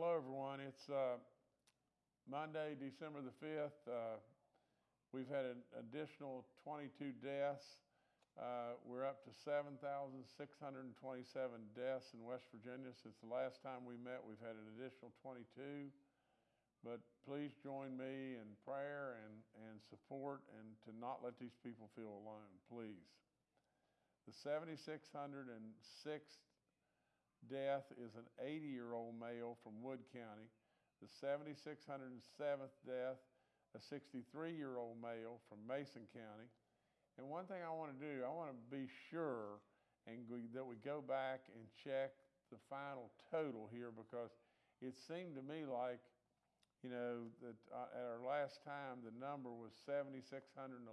Hello, everyone. It's uh, Monday, December the 5th. Uh, we've had an additional 22 deaths. Uh, we're up to 7,627 deaths in West Virginia. Since the last time we met, we've had an additional 22. But please join me in prayer and, and support and to not let these people feel alone, please. The 7,606th death is an 80 year old male from Wood County. The 7,607th death, a 63 year old male from Mason County. And one thing I want to do, I want to be sure and we, that we go back and check the final total here because it seemed to me like, you know, that uh, at our last time the number was 7,611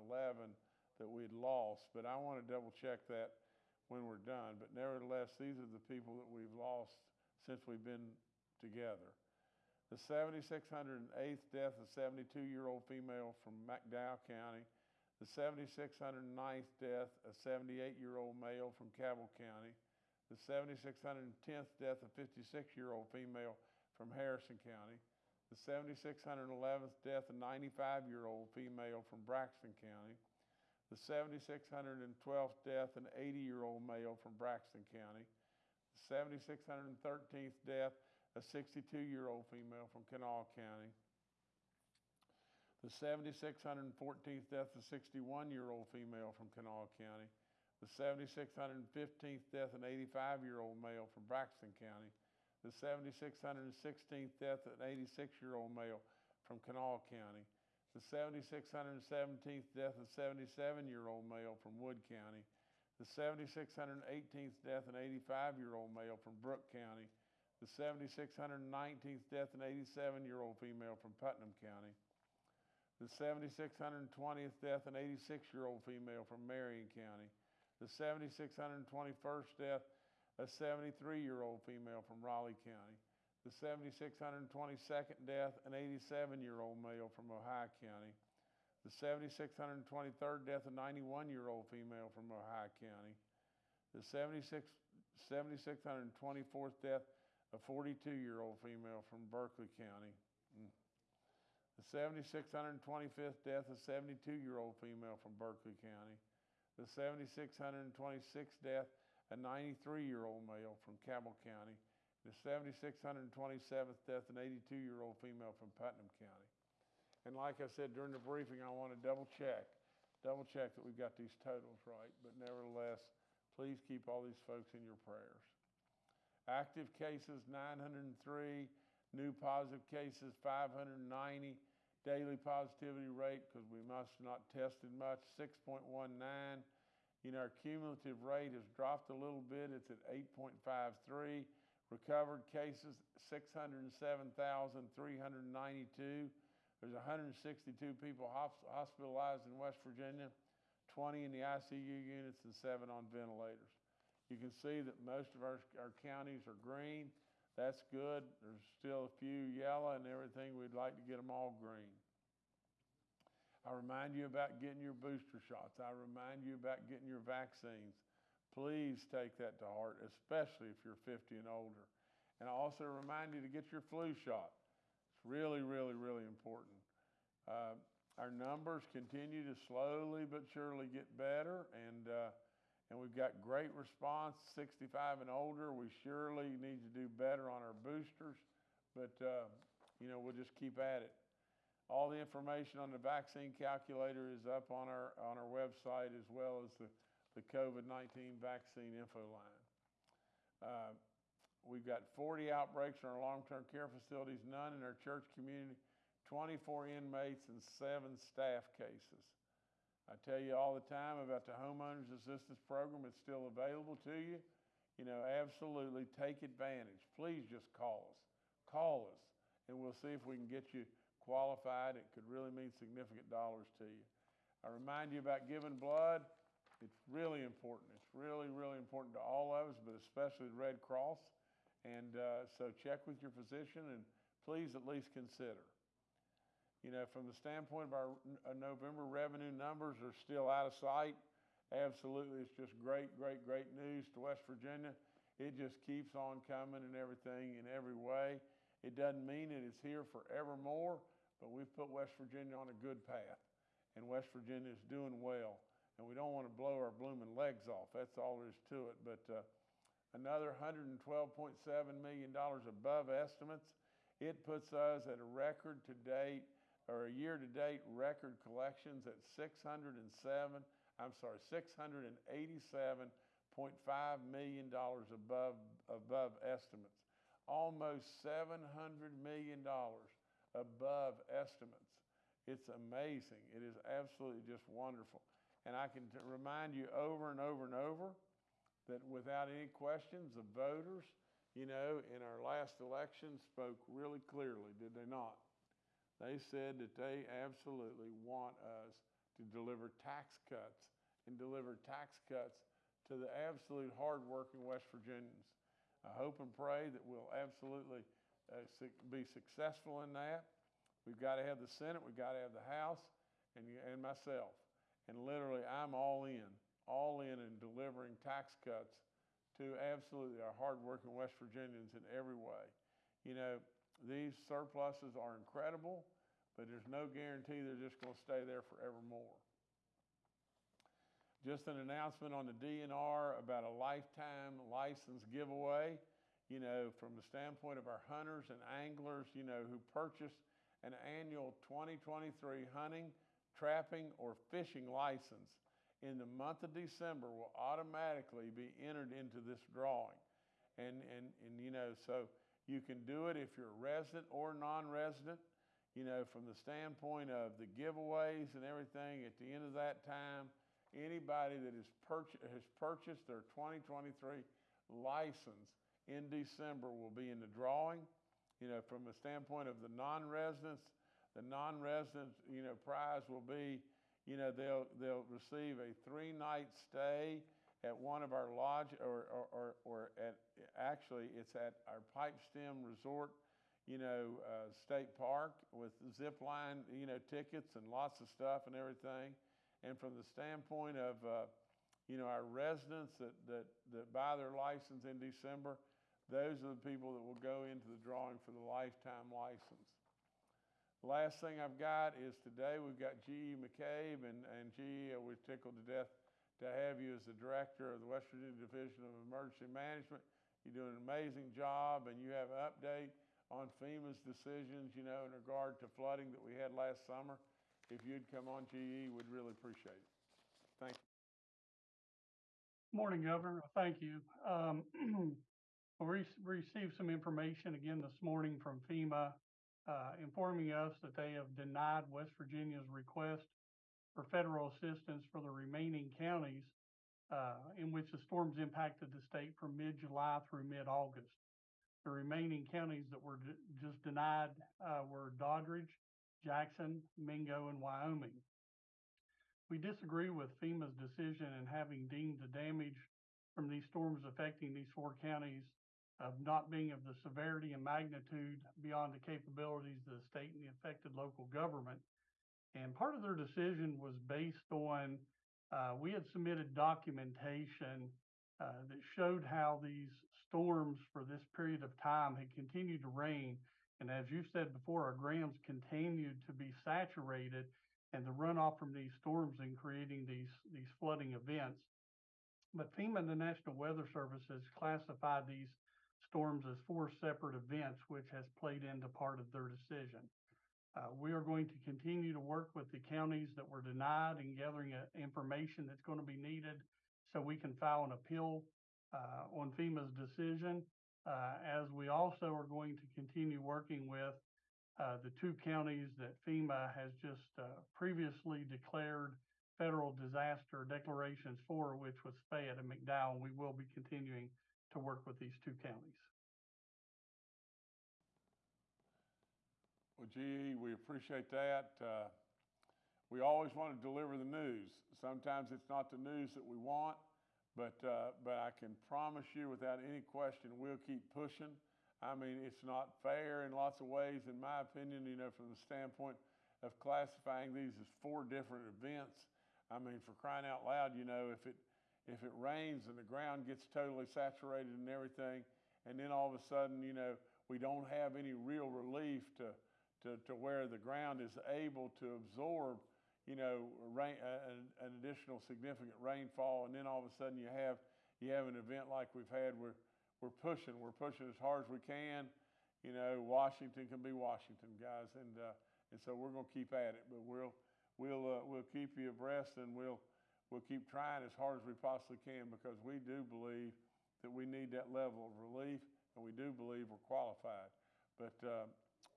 that we'd lost, but I want to double check that when we're done. But nevertheless, these are the people that we've lost since we've been together. The 7,608th death, a 72 year old female from McDowell County. The 7,609th death, a 78 year old male from Cabell County. The 7,610th death, a 56 year old female from Harrison County. The 7,611th death, a 95 year old female from Braxton County the 7,612th death, an 80 year old male from Braxton County, the 7,613th death, a 62 year old female from Kanawha County, the 7,614th death, a 61 year old female from Kanawha County, the 7,615th death, an 85 year old male from Braxton County, the 7,616th death, an 86 year old male from Kanawha County, the 7,617th death of a 77 year old male from Wood County, the 7,618th death of an 85 year old male from Brooke County, the 7,619th death of an 87 year old female from Putnam County, the 7,620th death of an 86 year old female from Marion County, the 7,621st death a 73 year old female from Raleigh County, the 7,622nd death, an 87 year old male from Ohio County. The 7,623rd death, a 91 year old female from Ohio County. The 76, 7,624th death, a 42 year old female from Berkeley County. The 7,625th death, a 72 year old female from Berkeley County. The 7,626th death, a 93 year old male from Cabell County the 7,627th death, an 82 year old female from Putnam County. And like I said during the briefing, I want to double check, double check that we've got these totals right. But nevertheless, please keep all these folks in your prayers. Active cases 903, new positive cases 590, daily positivity rate, because we must not tested much, 6.19. You know, our cumulative rate has dropped a little bit, it's at 8.53. Recovered cases 607,392. There's 162 people hospitalized in West Virginia, 20 in the ICU units, and seven on ventilators. You can see that most of our, our counties are green. That's good. There's still a few yellow and everything. We'd like to get them all green. I remind you about getting your booster shots. I remind you about getting your vaccines. Please take that to heart, especially if you're 50 and older. And I also remind you to get your flu shot. It's really, really, really important. Uh, our numbers continue to slowly but surely get better, and, uh, and we've got great response. 65 and older, we surely need to do better on our boosters, but uh, you know, we'll just keep at it. All the information on the vaccine calculator is up on our, on our website as well as the the COVID 19 vaccine info line. Uh, we've got 40 outbreaks in our long term care facilities, none in our church community, 24 inmates, and seven staff cases. I tell you all the time about the homeowners assistance program, it's still available to you. You know, absolutely take advantage. Please just call us. Call us, and we'll see if we can get you qualified. It could really mean significant dollars to you. I remind you about giving blood. It's really important. It's really, really important to all of us, but especially the Red Cross. And uh, so check with your physician and please at least consider. You know, from the standpoint of our uh, November revenue numbers are still out of sight. Absolutely, it's just great, great, great news to West Virginia. It just keeps on coming and everything in every way. It doesn't mean that it's here forevermore, but we've put West Virginia on a good path, and West Virginia is doing well. And we don't want to blow our blooming legs off. That's all there is to it. But uh, another $112.7 million above estimates. It puts us at a record to date, or a year to date record collections at 607, I'm sorry, $687.5 million above, above estimates. Almost $700 million above estimates. It's amazing. It is absolutely just wonderful. And I can t- remind you over and over and over that without any questions, the voters, you know, in our last election spoke really clearly, did they not? They said that they absolutely want us to deliver tax cuts and deliver tax cuts to the absolute hardworking West Virginians. I hope and pray that we'll absolutely uh, be successful in that. We've got to have the Senate, we've got to have the House, and, and myself. And literally, I'm all in, all in in delivering tax cuts to absolutely our hardworking West Virginians in every way. You know, these surpluses are incredible, but there's no guarantee they're just going to stay there forevermore. Just an announcement on the DNR about a lifetime license giveaway. You know, from the standpoint of our hunters and anglers, you know, who purchase an annual 2023 hunting, trapping, or fishing license in the month of December will automatically be entered into this drawing. And, and, and you know, so you can do it if you're a resident or non resident. You know, from the standpoint of the giveaways and everything, at the end of that time, anybody that is purch- has purchased their 2023 license in December will be in the drawing. You know, from the standpoint of the non-residents, the non-resident, you know, prize will be, you know, they'll they'll receive a three-night stay at one of our lodge, or or, or, or at actually it's at our Pipestem Resort, you know, uh, state park with zip line, you know, tickets and lots of stuff and everything. And from the standpoint of, uh, you know, our residents that, that, that buy their license in December, those are the people that will go into the drawing for the lifetime license. Last thing I've got is today we've got G.E. McCabe, and, and G.E., uh, we're tickled to death to have you as the director of the West Virginia Division of Emergency Management. You do an amazing job, and you have an update on FEMA's decisions, you know, in regard to flooding that we had last summer. If you'd come on, GE, we'd really appreciate it. Thank you. Morning, Governor. Thank you. Um, we received some information again this morning from FEMA uh, informing us that they have denied West Virginia's request for federal assistance for the remaining counties uh, in which the storms impacted the state from mid-July through mid-August. The remaining counties that were just denied uh, were Doddridge, Jackson, Mingo, and Wyoming. We disagree with FEMA's decision in having deemed the damage from these storms affecting these four counties of not being of the severity and magnitude beyond the capabilities of the state and the affected local government. And part of their decision was based on uh, we had submitted documentation uh, that showed how these storms for this period of time had continued to rain. And as you said before, our grams continued to be saturated and the runoff from these storms and creating these, these flooding events. But FEMA and the National Weather Service has classified these storms as four separate events, which has played into part of their decision. Uh, we are going to continue to work with the counties that were denied and gathering uh, information that's going to be needed so we can file an appeal uh, on FEMA's decision, uh, as we also are going to continue working with uh, the two counties that FEMA has just uh, previously declared federal disaster declarations for, which was Fayette and McDowell. We will be continuing to work with these two counties. Well, GE, we appreciate that. Uh, we always want to deliver the news. Sometimes it's not the news that we want, but, uh, but I can promise you without any question, we'll keep pushing. I mean, it's not fair in lots of ways, in my opinion, you know, from the standpoint of classifying these as four different events. I mean, for crying out loud, you know, if it, if it rains and the ground gets totally saturated and everything, and then all of a sudden, you know, we don't have any real relief to, to, to where the ground is able to absorb, you know, rain, an, an additional significant rainfall, and then all of a sudden you have you have an event like we've had where we're pushing, we're pushing as hard as we can. You know, Washington can be Washington, guys, and uh, and so we're going to keep at it. But we'll we'll uh, we'll keep you abreast, and we'll we'll keep trying as hard as we possibly can because we do believe that we need that level of relief, and we do believe we're qualified. But uh,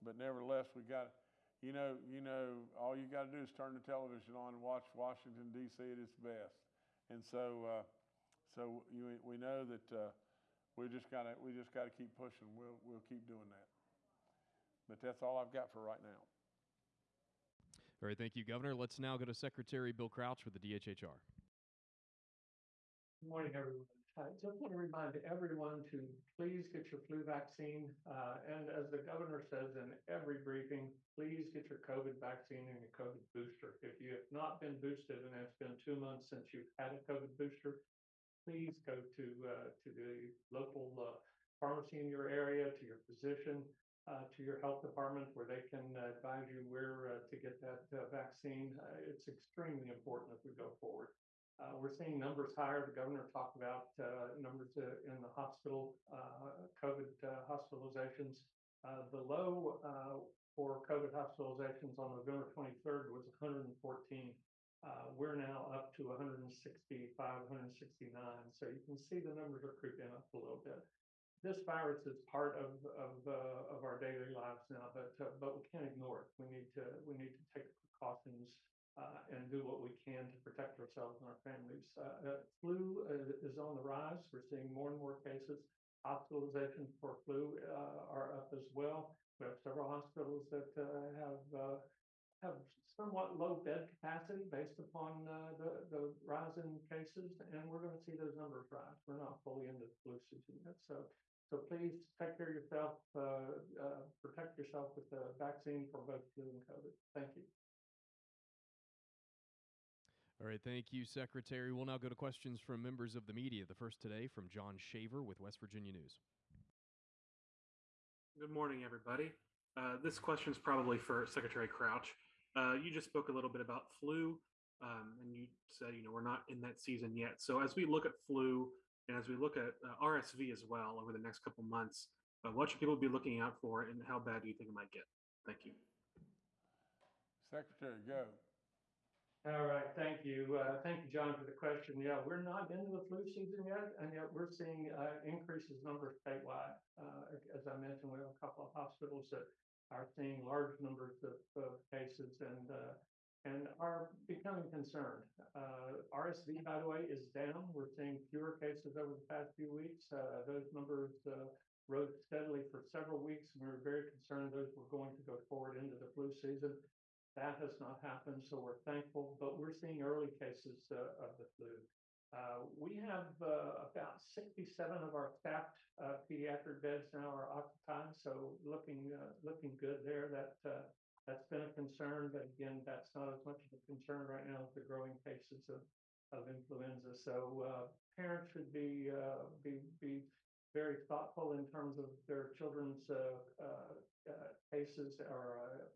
but nevertheless, we got you know you know all you got to do is turn the television on and watch Washington D.C. at its best, and so uh, so you, we know that uh, we just gotta we just gotta keep pushing. We'll we'll keep doing that. But that's all I've got for right now. All right, thank you, Governor. Let's now go to Secretary Bill Crouch with the DHHR. Good morning, everyone. I just want to remind everyone to please get your flu vaccine. Uh, and as the governor says in every briefing, please get your COVID vaccine and your COVID booster. If you have not been boosted and it's been two months since you've had a COVID booster, please go to uh, to the local uh, pharmacy in your area, to your physician, uh, to your health department, where they can uh, advise you where uh, to get that uh, vaccine. it's extremely important as we go forward. we're seeing numbers higher. The governor talked about numbers in the hospital, COVID hospitalizations. the low for COVID hospitalizations on November 23rd was 114. Uh, we're now up to 165, 169. So you can see the numbers are creeping up a little bit. This virus is part of of, uh, of our daily lives now, but uh, but we can't ignore it. We need to we need to take precautions uh, and do what we can to protect ourselves and our families. Uh, flu is on the rise. We're seeing more and more cases. Hospitalizations for flu are up as well. We have several hospitals that have have somewhat low bed capacity based upon uh, the, the rise in cases, and we're going to see those numbers rise. We're not fully into the flu season yet. So, so please take care of yourself, uh, uh, protect yourself with the vaccine for both flu and COVID. Thank you. All right, thank you, Secretary. We'll now go to questions from members of the media. The first today from John Shaver with West Virginia News. Good morning, everybody. Uh, this question is probably for Secretary Crouch. Uh, you just spoke a little bit about flu, um, and you said, you know, we're not in that season yet. So as we look at flu and as we look at uh, RSV as well over the next couple months, uh, what should people be looking out for, and how bad do you think it might get? Thank you. Secretary, go. All right, thank you. Uh, thank you, John, for the question. Yeah, we're not into the flu season yet, and yet we're seeing uh, increases numbers statewide. Uh, as I mentioned, we have a couple of hospitals that are seeing large numbers of, of cases and uh, and are becoming concerned. Uh, RSV, by the way, is down. We're seeing fewer cases over the past few weeks. Uh, those numbers uh, rose steadily for several weeks, and we were very concerned those were going to go forward into the flu season. That has not happened, so we're thankful, but we're seeing early cases uh, of the flu. Uh, we have uh, about 67 of our staffed pediatric beds now are occupied, so looking looking good there. That that's been a concern, but again, that's not as much of a concern right now with the growing cases of of influenza. So uh, parents should be be be very thoughtful in terms of their children's cases or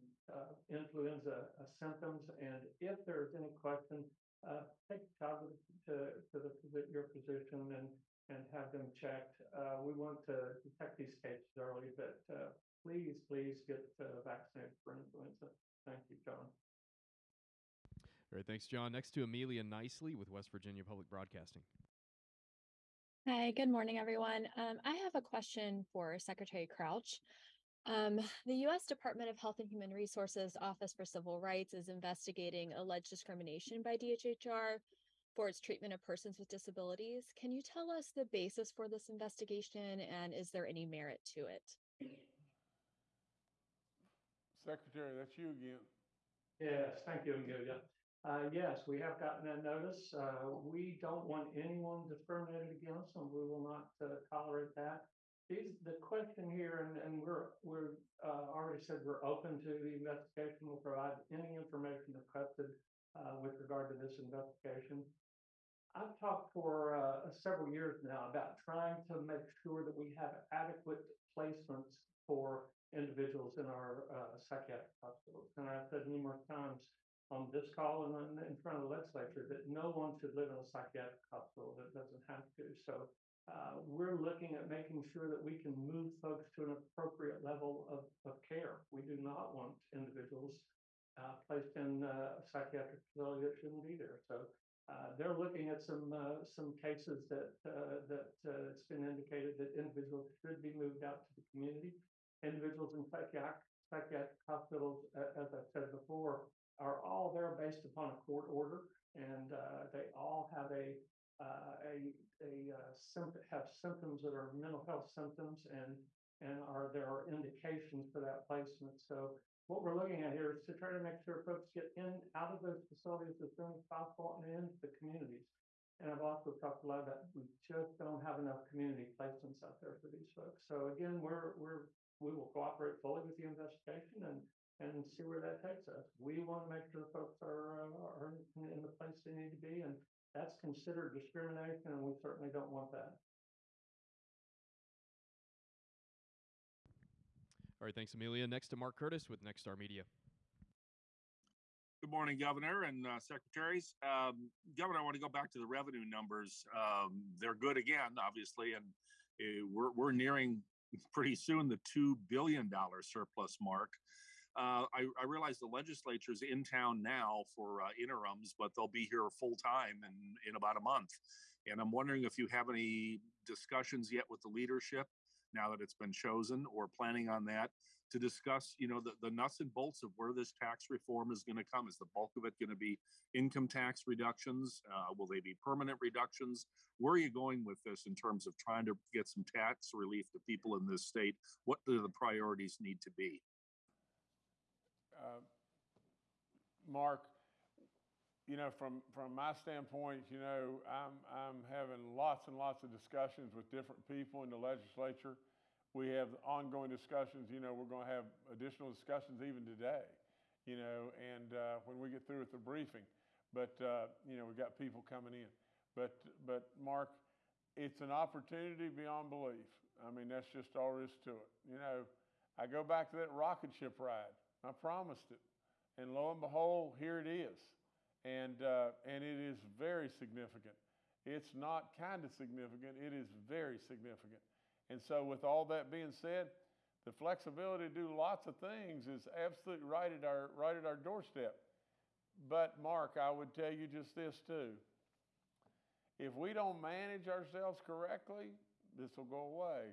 influenza symptoms, and if there's any question uh, take a child to, to the, your physician and, and have them checked. Uh, we want to detect these cases early, but uh, please, please get uh, vaccinated for influenza. Thank you, John. All right, thanks, John. Next to Amelia Knisely with West Virginia Public Broadcasting. Hi, good morning, everyone. Um, I have a question for Secretary Crouch. Um, the U.S. Department of Health and Human Resources Office for Civil Rights is investigating alleged discrimination by DHHR for its treatment of persons with disabilities. Can you tell us the basis for this investigation and is there any merit to it? Secretary, that's you again. Yes, thank you, Amelia. Uh, yes, we have gotten that notice. Uh, we don't want anyone discriminated against, and we will not uh, tolerate that. These, the question here, and, and we're, we're uh, already said we're open to the investigation. We'll provide any information requested uh, with regard to this investigation. I've talked for uh, several years now about trying to make sure that we have adequate placements for individuals in our uh, psychiatric hospitals. And I've said numerous times on this call and in- in front of the legislature that no one should live in a psychiatric hospital that doesn't have to. So uh, we're looking at making sure that we can move folks to an appropriate level of, of care. We do not want individuals uh, placed in uh, a psychiatric facility that shouldn't be there. So uh, they're looking at some uh, some cases that that it's been indicated that individuals should be moved out to the community. Individuals in psychiatric psychiatric hospitals, as I said before, are all there based upon a court order, and uh, they all have a uh, a a uh, have symptoms that are mental health symptoms, and and are there are indications for that placement. So what we're looking at here is to try to make sure folks get in, out of those facilities as soon as possible and into the communities. And I've also talked a lot about, we just don't have enough community placements out there for these folks. So again, we're, we're, we will cooperate fully with the investigation and, and see where that takes us. We want to make sure folks are, uh, are in in the place they need to be, and that's considered discrimination, and we certainly don't want that. All right, thanks, Amelia. Next to Mark Curtis with Nexstar Media. Good morning, Governor and uh, Secretaries. Um, Governor, I want to go back to the revenue numbers. Um, they're good again, obviously, and uh, we're, we're nearing pretty soon the $2 billion surplus mark. Uh, I, I realize the legislature's in town now for uh, interims, but they'll be here full time in, in about a month. And I'm wondering if you have any discussions yet with the leadership now that it's been chosen or planning on that to discuss, you know, the, the nuts and bolts of where this tax reform is going to come. Is the bulk of it going to be income tax reductions? Uh, will they be permanent reductions? Where are you going with this in terms of trying to get some tax relief to people in this state? What do the priorities need to be? uh, Mark, you know, from, from my standpoint, you know, I'm, I'm having lots and lots of discussions with different people in the legislature. We have ongoing discussions, you know, we're going to have additional discussions even today, you know, and uh, when we get through with the briefing. But, uh, you know, we've got people coming in. But, but Mark, it's an opportunity beyond belief. I mean, that's just all there is to it. You know, I go back to that rocket ship ride. I promised it. And lo and behold, here it is. And, uh, and it is very significant. It's not kind of significant, it is very significant. And so, with all that being said, the flexibility to do lots of things is absolutely right at our, right at our doorstep. But, Mark, I would tell you just this too. If we don't manage ourselves correctly, this will go away.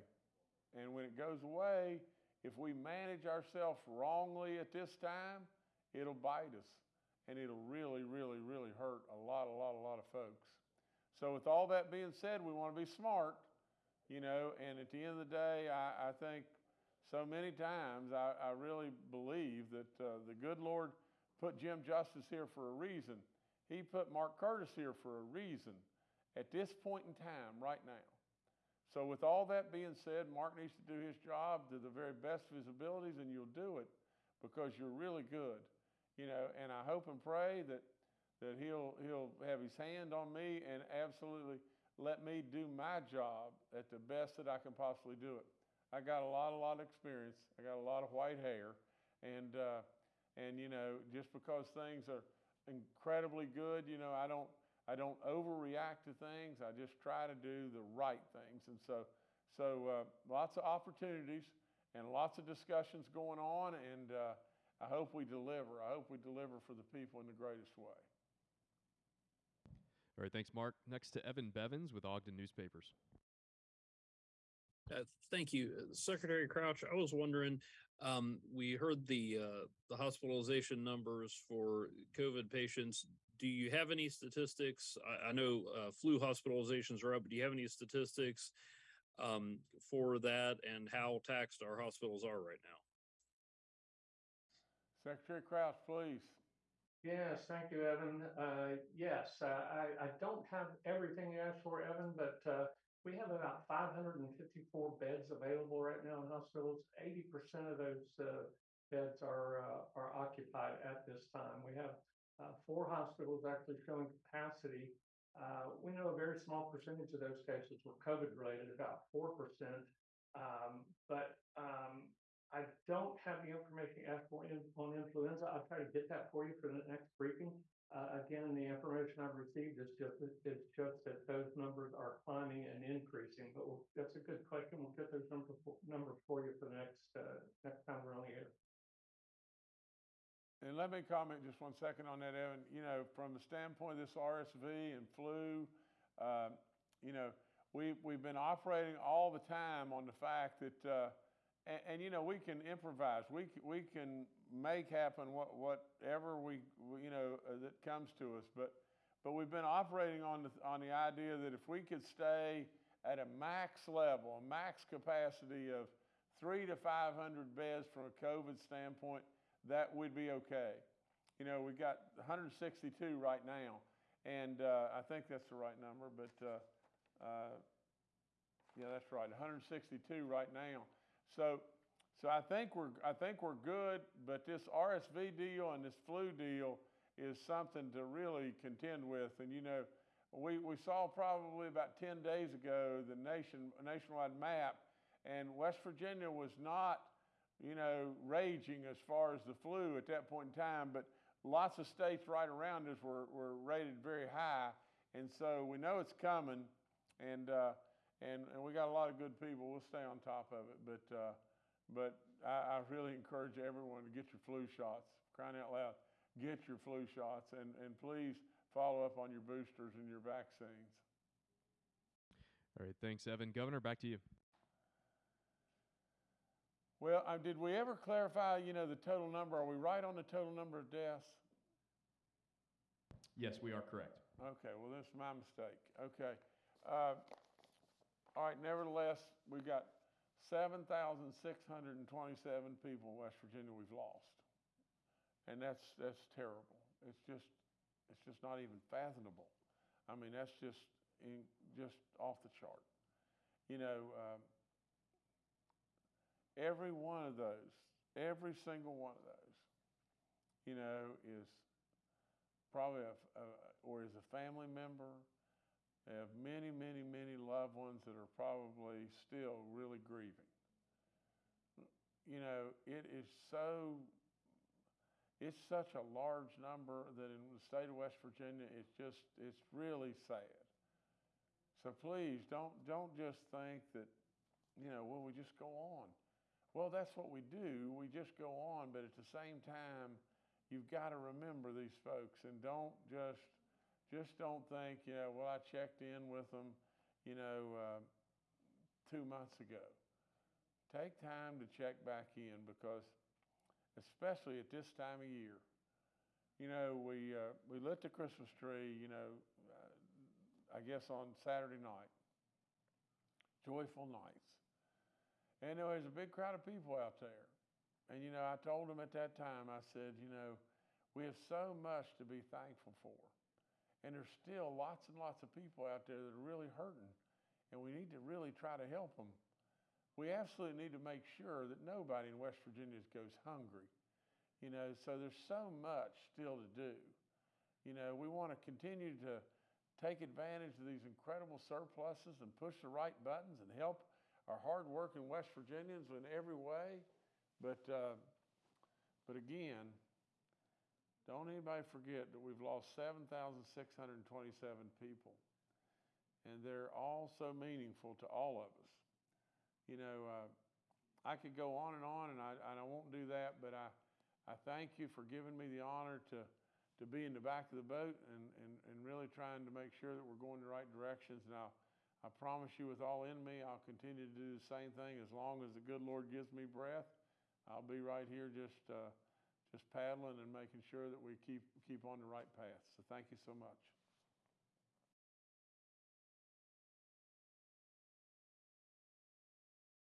And when it goes away, if we manage ourselves wrongly at this time, it'll bite us and it'll really, really, really hurt a lot, a lot, a lot of folks. So, with all that being said, we want to be smart, you know, and at the end of the day, I, I think so many times I, I really believe that uh, the good Lord put Jim Justice here for a reason. He put Mark Curtis here for a reason at this point in time, right now. So, with all that being said, Mark needs to do his job to the very best of his abilities, and you'll do it because you're really good, you know. And I hope and pray that that he'll he'll have his hand on me and absolutely let me do my job at the best that I can possibly do it. I got a lot, a lot of experience. I got a lot of white hair, and uh, and you know, just because things are incredibly good, you know, I don't I don't overreact to things. I just try to do the right things. And so, so uh, lots of opportunities and lots of discussions going on. And uh, I hope we deliver. I hope we deliver for the people in the greatest way. All right, thanks, Mark. Next to Evan Bevins with Ogden Newspapers. Uh, thank you, Uh, Secretary Crouch. I was wondering, um, we heard the uh, the hospitalization numbers for COVID patients. Do you have any statistics? I, I know uh, flu hospitalizations are up. But do you have any statistics um, for that and how taxed our hospitals are right now? Secretary Crouch, please. Yes, thank you, Evan. Uh, yes, uh, I, I don't have everything you asked for, Evan, but uh, we have about 554 beds available right now in hospitals. 80% of those uh, beds are uh, are occupied at this time. We have uh, four hospitals actually showing capacity. We know a very small percentage of those cases were COVID related, about 4%. Um, but um, I don't have the information asked for in, on influenza. I'll try to get that for you for the next briefing. Uh, again, the information I've received is just, it's just that those numbers are climbing and increasing, but we'll, that's a good question. We'll get those numbers, numbers for you for the next, uh, next time we're on the air. And let me comment just one second on that, Evan. You know, from the standpoint of this RSV and flu, uh, you know, we, we've been operating all the time on the fact that, uh, and, and, you know, we can improvise. We, we can make happen what, whatever we, you know, uh, that comes to us. But, but we've been operating on the, on the idea that if we could stay at a max level, a max capacity of three to 500 beds from a COVID standpoint, that would be okay. You know, we've got 162 right now, and uh, I think that's the right number, but uh, uh, yeah, that's right, 162 right now. So, so I think we're I think we're good, but this RSV deal and this flu deal is something to really contend with. And you know, we we saw probably about 10 days ago the nation nationwide map, and West Virginia was not you know, raging as far as the flu at that point in time, but lots of states right around us were, were rated very high. And so we know it's coming, and, uh, and, and we got a lot of good people. We'll stay on top of it. But, uh, but I, I really encourage everyone to get your flu shots. Crying out loud, get your flu shots, and, and please follow up on your boosters and your vaccines. All right, thanks, Evan. Governor, back to you. Well, uh, did we ever clarify, you know, the total number? Are we right on the total number of deaths? Yes, we are correct. Okay, well, that's my mistake. Okay. Uh, all right, nevertheless, we've got 7,627 people in West Virginia we've lost. And that's, that's terrible. It's just, it's just not even fathomable. I mean, that's just, in, just off the chart. You know, um, every one of those, every single one of those, you know, is probably a, a or is a family member. They have many, many, many loved ones that are probably still really grieving. You know, it is so. It's such a large number that in the state of West Virginia, it's just it's really sad. So please don't don't just think that, you know, well we just go on. Well, that's what we do. We just go on, but at the same time, you've got to remember these folks and don't just just don't think, you know, well, I checked in with them, you know, uh, two months ago. Take time to check back in because, especially at this time of year, you know, we uh, we lit the Christmas tree, you know, uh, I guess on Saturday night, joyful nights. And there was a big crowd of people out there. And, you know, I told them at that time, I said, you know, we have so much to be thankful for. And there's still lots and lots of people out there that are really hurting. And we need to really try to help them. We absolutely need to make sure that nobody in West Virginia goes hungry. You know, so there's so much still to do. You know, we want to continue to take advantage of these incredible surpluses and push the right buttons and help our hardworking West Virginians in every way. But, uh, but again, don't anybody forget that we've lost 7,627 people. And they're all so meaningful to all of us. You know, uh, I could go on and on, and I, and I won't do that, but I, I thank you for giving me the honor to, to be in the back of the boat and, and, and really trying to make sure that we're going the right directions. And I'll, I promise you, with all in me, I'll continue to do the same thing as long as the good Lord gives me breath. I'll be right here just uh, just paddling and making sure that we keep keep on the right path. So thank you so much.